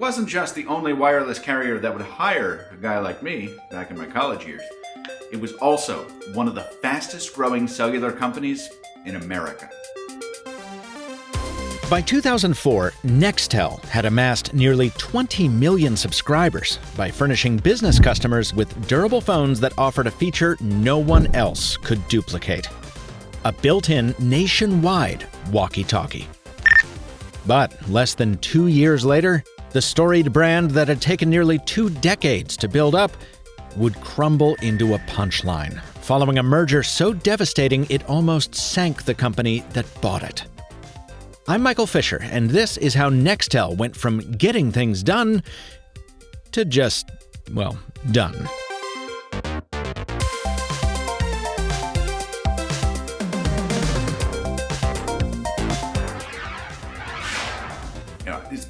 wasn't just the only wireless carrier that would hire a guy like me back in my college years. It was also one of the fastest growing cellular companies in America. By 2004, Nextel had amassed nearly 20 million subscribers by furnishing business customers with durable phones that offered a feature no one else could duplicate a built in nationwide walkie talkie. But less than two years later, the storied brand that had taken nearly two decades to build up would crumble into a punchline, following a merger so devastating it almost sank the company that bought it. I'm Michael Fisher, and this is how Nextel went from getting things done to just, well, done.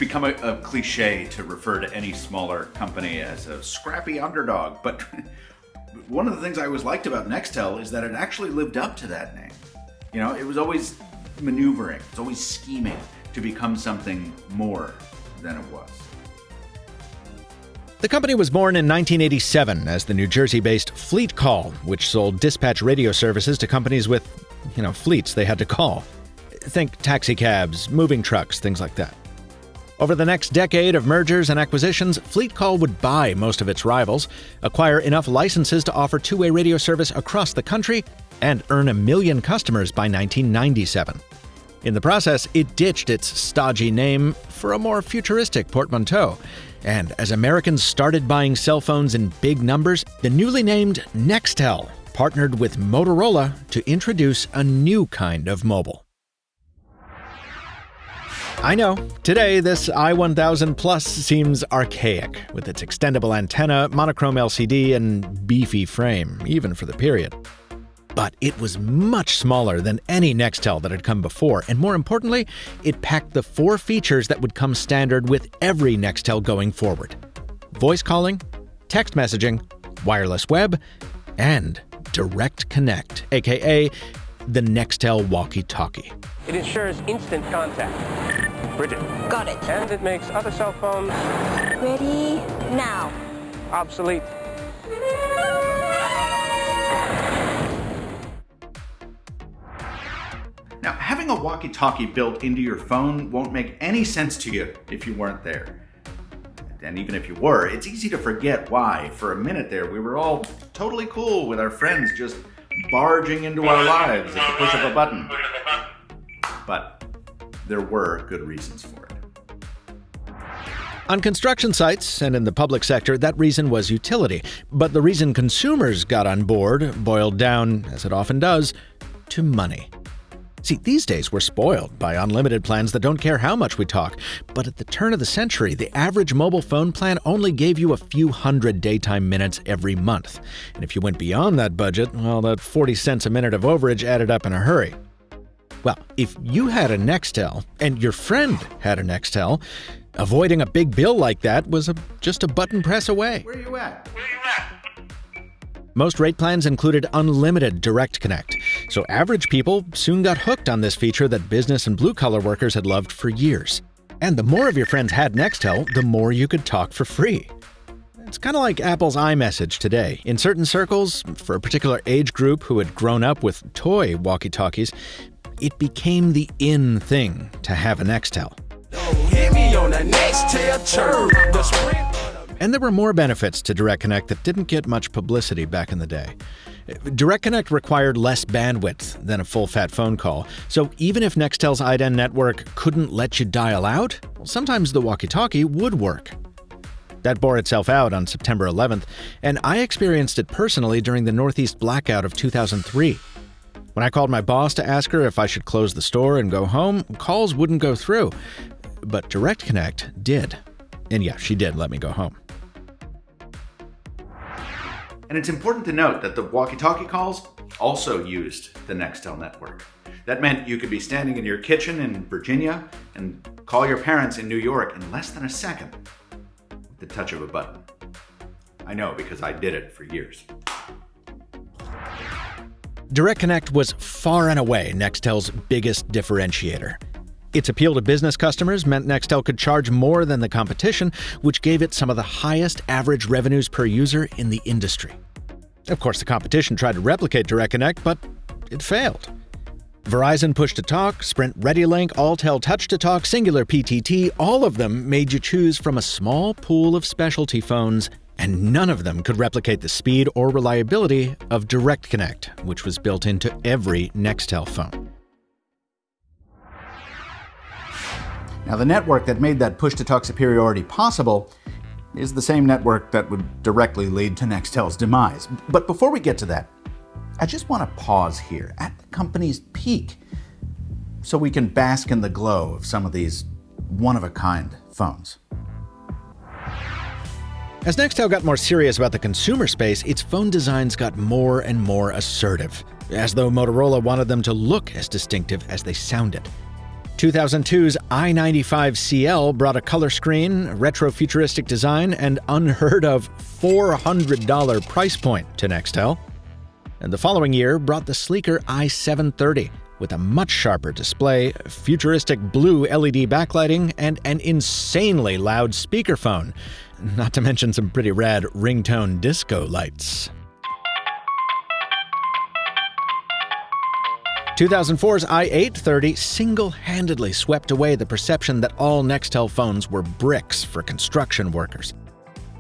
Become a, a, cliche to refer to any smaller company as a scrappy underdog, but one of the things I always liked about Nextel is that it actually lived up to that name. You know, it was always maneuvering, it's always scheming to become something more than it was. The company was born in 1987 as the New Jersey based Fleet Call, which sold dispatch radio services to companies with, you know, fleets they had to call. Think taxicabs, moving trucks, things like that. Over the next decade of mergers and acquisitions, FleetCall would buy most of its rivals, acquire enough licenses to offer two way radio service across the country, and earn a million customers by 1997. In the process, it ditched its stodgy name for a more futuristic portmanteau. And as Americans started buying cell phones in big numbers, the newly named Nextel partnered with Motorola to introduce a new kind of mobile. I know, today this i1000 Plus seems archaic, with its extendable antenna, monochrome LCD, and beefy frame, even for the period. But it was much smaller than any Nextel that had come before, and more importantly, it packed the four features that would come standard with every Nextel going forward voice calling, text messaging, wireless web, and Direct Connect, aka the Nextel walkie talkie. It ensures instant contact Bridget. Got it. And it makes other cell phones... Ready now. Obsolete. Now, having a walkie-talkie built into your phone won't make any sense to you if you weren't there. And even if you were, it's easy to forget why, for a minute there, we were all totally cool with our friends just barging into our lives at the push of a button. But there were good reasons for it. On construction sites and in the public sector, that reason was utility. But the reason consumers got on board boiled down, as it often does, to money. See, these days we're spoiled by unlimited plans that don't care how much we talk. But at the turn of the century, the average mobile phone plan only gave you a few hundred daytime minutes every month. And if you went beyond that budget, well, that 40 cents a minute of overage added up in a hurry. Well, if you had a Nextel and your friend had a Nextel, avoiding a big bill like that was a, just a button press away. Where are you at? Where are you at? Most rate plans included unlimited direct connect, so average people soon got hooked on this feature that business and blue collar workers had loved for years. And the more of your friends had Nextel, the more you could talk for free. It's kind of like Apple's iMessage today. In certain circles, for a particular age group who had grown up with toy walkie talkies, it became the in thing to have a Nextel. And there were more benefits to Direct Connect that didn't get much publicity back in the day. Direct Connect required less bandwidth than a full fat phone call, so even if Nextel's iDEN network couldn't let you dial out, sometimes the walkie talkie would work. That bore itself out on September 11th, and I experienced it personally during the Northeast blackout of 2003. When I called my boss to ask her if I should close the store and go home, calls wouldn't go through. But Direct Connect did. And yeah, she did let me go home. And it's important to note that the walkie-talkie calls also used the Nextel network. That meant you could be standing in your kitchen in Virginia and call your parents in New York in less than a second with the touch of a button. I know because I did it for years. Direct Connect was far and away Nextel's biggest differentiator. Its appeal to business customers meant Nextel could charge more than the competition, which gave it some of the highest average revenues per user in the industry. Of course, the competition tried to replicate Direct Connect, but it failed. Verizon Push to Talk, Sprint ReadyLink, Alltel Touch to Talk, Cingular PTT, all of them made you choose from a small pool of specialty phones, and none of them could replicate the speed or reliability of Direct Connect, which was built into every Nextel phone. Now, the network that made that push to talk superiority possible is the same network that would directly lead to Nextel's demise. But before we get to that, I just want to pause here at the company's peak so we can bask in the glow of some of these one of a kind phones. As Nextel got more serious about the consumer space, its phone designs got more and more assertive, as though Motorola wanted them to look as distinctive as they sounded. 2002's i95CL brought a color screen, retro futuristic design, and unheard of $400 price point to Nextel. And the following year brought the sleeker i730 with a much sharper display, futuristic blue LED backlighting, and an insanely loud speakerphone, not to mention some pretty rad ringtone disco lights. 2004's i830 single handedly swept away the perception that all Nextel phones were bricks for construction workers.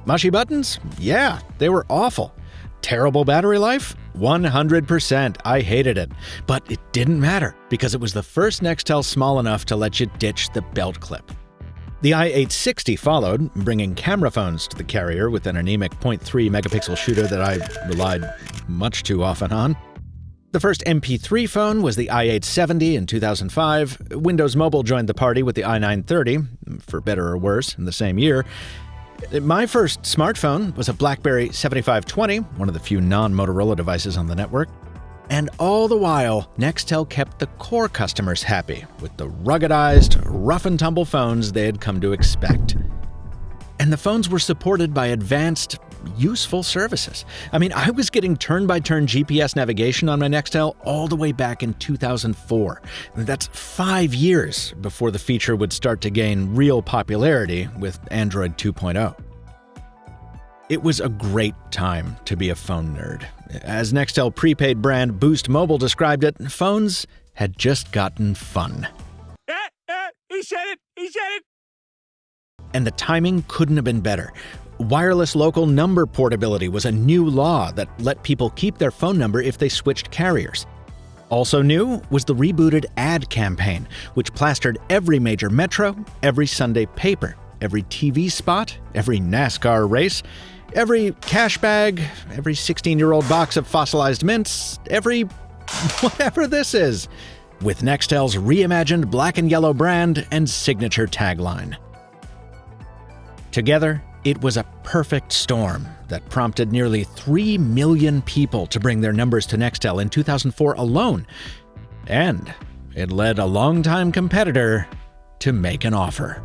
Mushy buttons? Yeah, they were awful. Terrible battery life? 100%. I hated it. But it didn't matter because it was the first Nextel small enough to let you ditch the belt clip. The i860 followed, bringing camera phones to the carrier with an anemic 0.3 megapixel shooter that I relied much too often on. The first MP3 phone was the i870 in 2005. Windows Mobile joined the party with the i930, for better or worse, in the same year. My first smartphone was a BlackBerry 7520, one of the few non Motorola devices on the network. And all the while, Nextel kept the core customers happy with the ruggedized, rough and tumble phones they had come to expect. And the phones were supported by advanced, useful services. I mean, I was getting turn by turn GPS navigation on my Nextel all the way back in 2004. That's five years before the feature would start to gain real popularity with Android 2.0. It was a great time to be a phone nerd. As Nextel prepaid brand Boost Mobile described it, phones had just gotten fun. Eh, eh, he said it! He said it! And the timing couldn't have been better. Wireless local number portability was a new law that let people keep their phone number if they switched carriers. Also new was the rebooted ad campaign, which plastered every major metro, every Sunday paper, every TV spot, every NASCAR race, every cash bag, every 16 year old box of fossilized mints, every whatever this is, with Nextel's reimagined black and yellow brand and signature tagline. Together, it was a perfect storm that prompted nearly 3 million people to bring their numbers to Nextel in 2004 alone. And it led a longtime competitor to make an offer.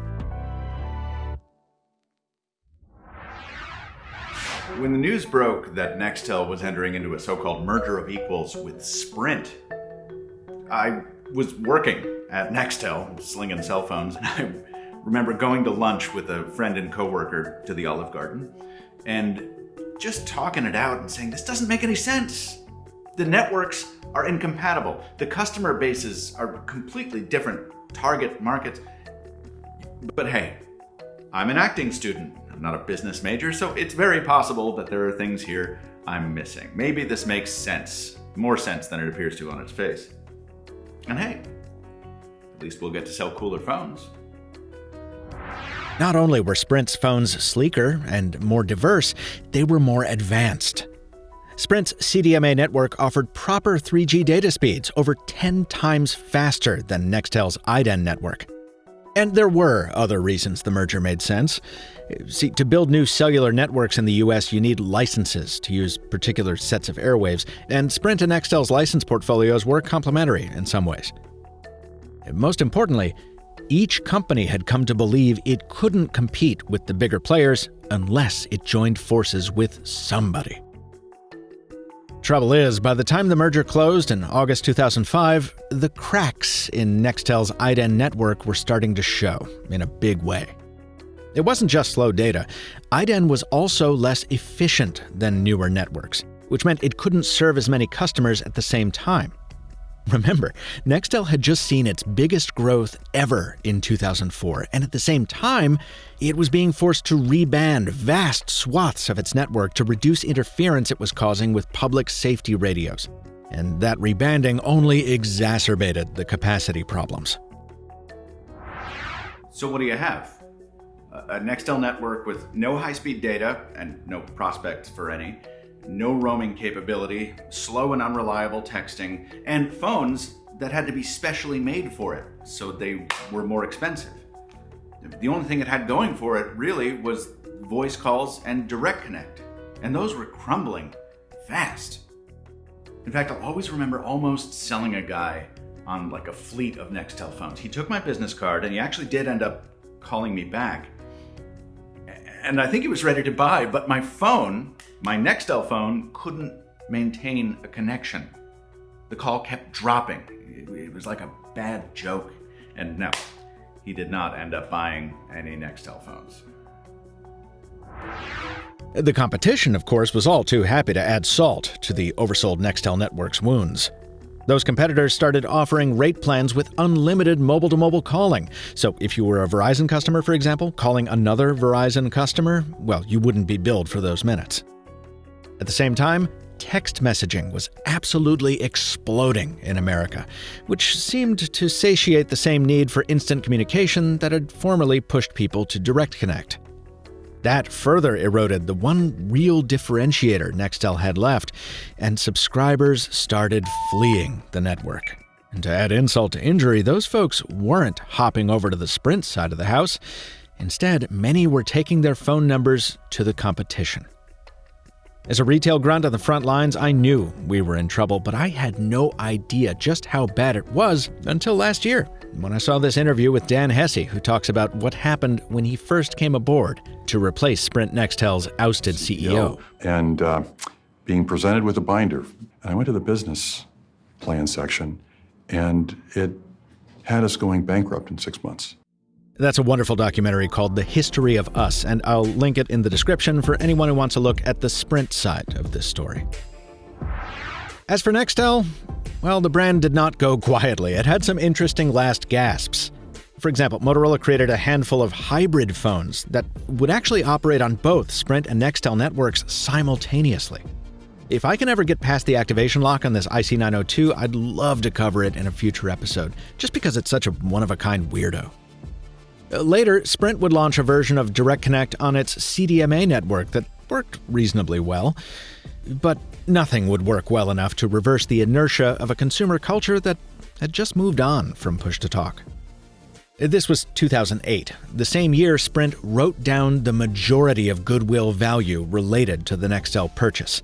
When the news broke that Nextel was entering into a so called merger of equals with Sprint, I was working at Nextel, slinging cell phones, and I remember going to lunch with a friend and coworker to the Olive Garden and just talking it out and saying, this doesn't make any sense. The networks are incompatible. The customer bases are completely different target markets. But hey, I'm an acting student. I'm not a business major, so it's very possible that there are things here I'm missing. Maybe this makes sense, more sense than it appears to on its face. And hey, at least we'll get to sell cooler phones. Not only were Sprint's phones sleeker and more diverse, they were more advanced. Sprint's CDMA network offered proper 3G data speeds over 10 times faster than Nextel's iDEN network. And there were other reasons the merger made sense. See, to build new cellular networks in the US, you need licenses to use particular sets of airwaves, and Sprint and Nextel's license portfolios were complementary in some ways. Most importantly, each company had come to believe it couldn't compete with the bigger players unless it joined forces with somebody. Trouble is, by the time the merger closed in August 2005, the cracks in Nextel's IDEN network were starting to show in a big way. It wasn't just slow data, IDEN was also less efficient than newer networks, which meant it couldn't serve as many customers at the same time. Remember, Nextel had just seen its biggest growth ever in 2004, and at the same time, it was being forced to reband vast swaths of its network to reduce interference it was causing with public safety radios. And that rebanding only exacerbated the capacity problems. So, what do you have? A Nextel network with no high speed data and no prospects for any no roaming capability, slow and unreliable texting, and phones that had to be specially made for it, so they were more expensive. The only thing it had going for it really was voice calls and direct connect, and those were crumbling fast. In fact, I'll always remember almost selling a guy on like a fleet of Nextel phones. He took my business card and he actually did end up calling me back. And I think he was ready to buy, but my phone my Nextel phone couldn't maintain a connection. The call kept dropping. It was like a bad joke. And no, he did not end up buying any Nextel phones. The competition, of course, was all too happy to add salt to the oversold Nextel network's wounds. Those competitors started offering rate plans with unlimited mobile to mobile calling. So, if you were a Verizon customer, for example, calling another Verizon customer, well, you wouldn't be billed for those minutes. At the same time, text messaging was absolutely exploding in America, which seemed to satiate the same need for instant communication that had formerly pushed people to Direct Connect. That further eroded the one real differentiator Nextel had left, and subscribers started fleeing the network. And to add insult to injury, those folks weren't hopping over to the Sprint side of the house. Instead, many were taking their phone numbers to the competition. As a retail grunt on the front lines, I knew we were in trouble, but I had no idea just how bad it was until last year when I saw this interview with Dan Hesse, who talks about what happened when he first came aboard to replace Sprint Nextel's ousted CEO. And uh, being presented with a binder. And I went to the business plan section, and it had us going bankrupt in six months. That's a wonderful documentary called The History of Us, and I'll link it in the description for anyone who wants to look at the Sprint side of this story. As for Nextel, well, the brand did not go quietly. It had some interesting last gasps. For example, Motorola created a handful of hybrid phones that would actually operate on both Sprint and Nextel networks simultaneously. If I can ever get past the activation lock on this IC902, I'd love to cover it in a future episode, just because it's such a one of a kind weirdo. Uh, later, Sprint would launch a version of Direct Connect on its CDMA network that worked reasonably well. But nothing would work well enough to reverse the inertia of a consumer culture that had just moved on from push to talk. This was 2008, the same year Sprint wrote down the majority of goodwill value related to the Nextel purchase.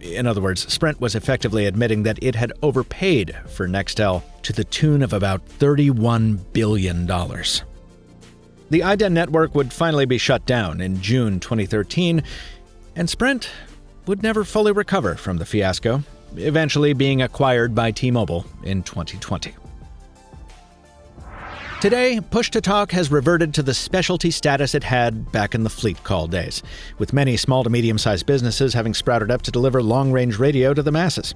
In other words, Sprint was effectively admitting that it had overpaid for Nextel to the tune of about $31 billion. The IDEN network would finally be shut down in June 2013, and Sprint would never fully recover from the fiasco, eventually being acquired by T Mobile in 2020. Today, Push to Talk has reverted to the specialty status it had back in the fleet call days, with many small to medium sized businesses having sprouted up to deliver long range radio to the masses.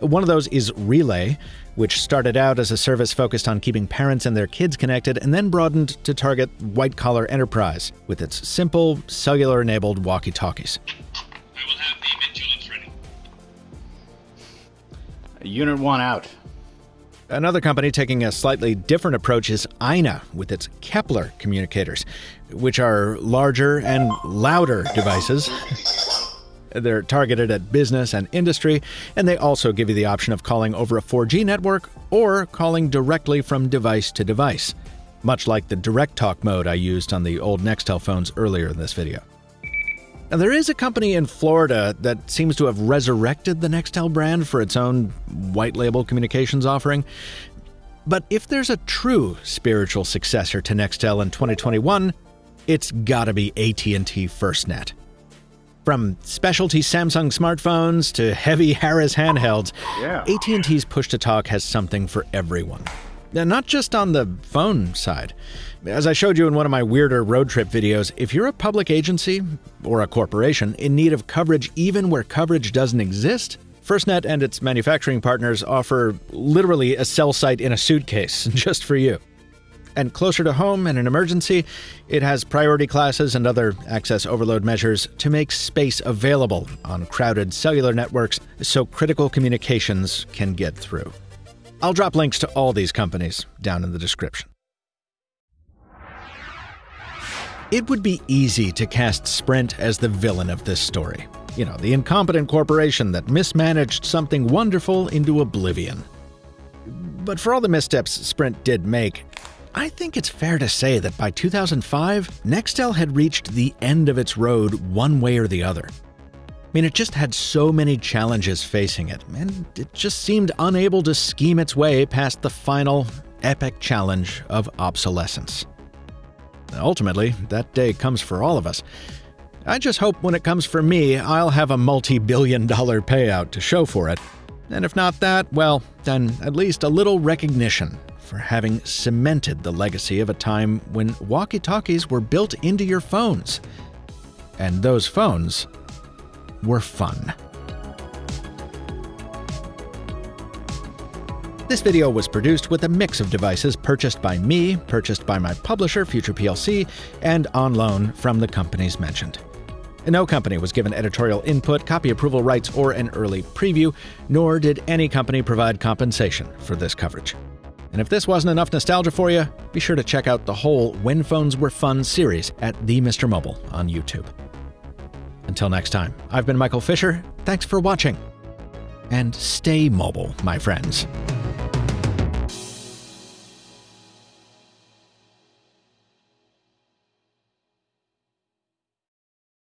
One of those is Relay, which started out as a service focused on keeping parents and their kids connected and then broadened to target white collar enterprise with its simple, cellular enabled walkie talkies. I will have the vigilance ready. Unit 1 out. Another company taking a slightly different approach is INA with its Kepler communicators, which are larger and louder devices. They're targeted at business and industry, and they also give you the option of calling over a 4G network or calling directly from device to device, much like the direct talk mode I used on the old Nextel phones earlier in this video. Now, there is a company in Florida that seems to have resurrected the Nextel brand for its own white label communications offering. But if there's a true spiritual successor to Nextel in 2021, it's gotta be AT&T FirstNet. From specialty Samsung smartphones to heavy Harris handhelds, Yeah. AT&T's push to talk has something for everyone. And not just on the phone side. As I showed you in one of my weirder road trip videos, if you're a public agency or a corporation in need of coverage even where coverage doesn't exist, FirstNet and its manufacturing partners offer literally a cell site in a suitcase just for you. And closer to home in an emergency, it has priority classes and other access overload measures to make space available on crowded cellular networks so critical communications can get through. I'll drop links to all these companies down in the description. It would be easy to cast Sprint as the villain of this story. You know, the incompetent corporation that mismanaged something wonderful into oblivion. But for all the missteps Sprint did make, I think it's fair to say that by 2005, Nextel had reached the end of its road one way or the other. I mean, it just had so many challenges facing it, and it just seemed unable to scheme its way past the final, epic challenge of obsolescence. Ultimately, that day comes for all of us. I just hope when it comes for me, I'll have a multi billion dollar payout to show for it. And if not that, well, then at least a little recognition for having cemented the legacy of a time when walkie talkies were built into your phones. And those phones were fun. This video was produced with a mix of devices purchased by me, purchased by my publisher, Future PLC, and on loan from the companies mentioned. No company was given editorial input, copy approval rights, or an early preview, nor did any company provide compensation for this coverage. And if this wasn't enough nostalgia for you, be sure to check out the whole When Phones Were Fun series at The Mr. Mobile on YouTube. Until next time, I've been Michael Fisher. Thanks for watching. And stay mobile, my friends.